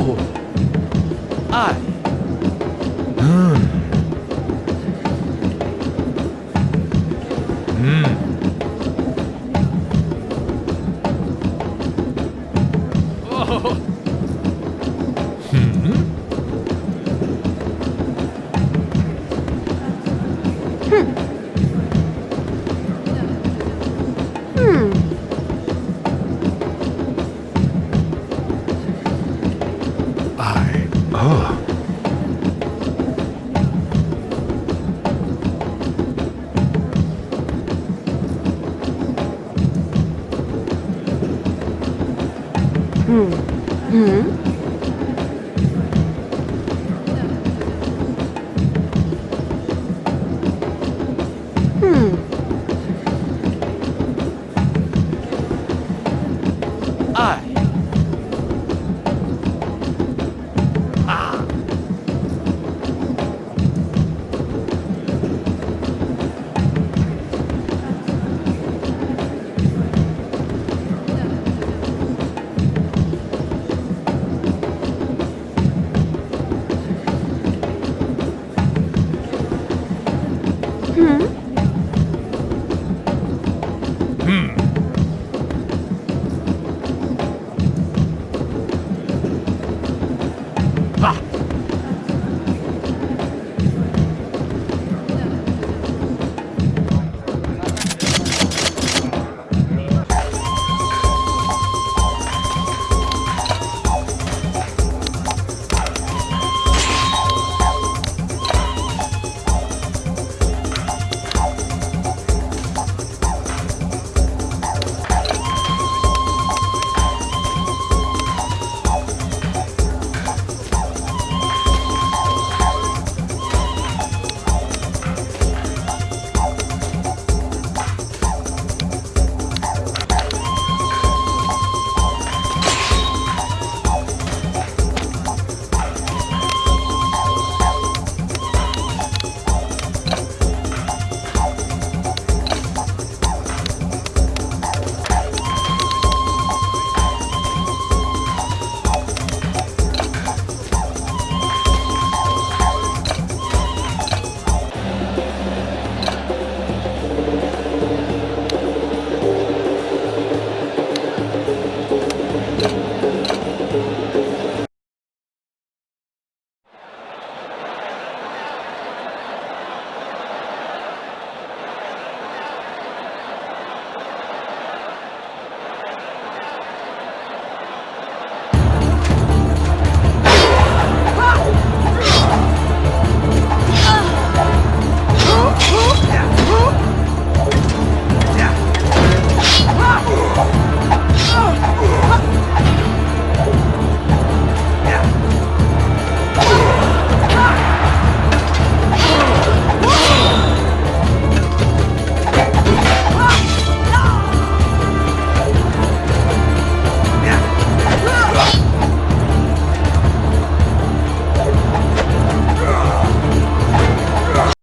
burro.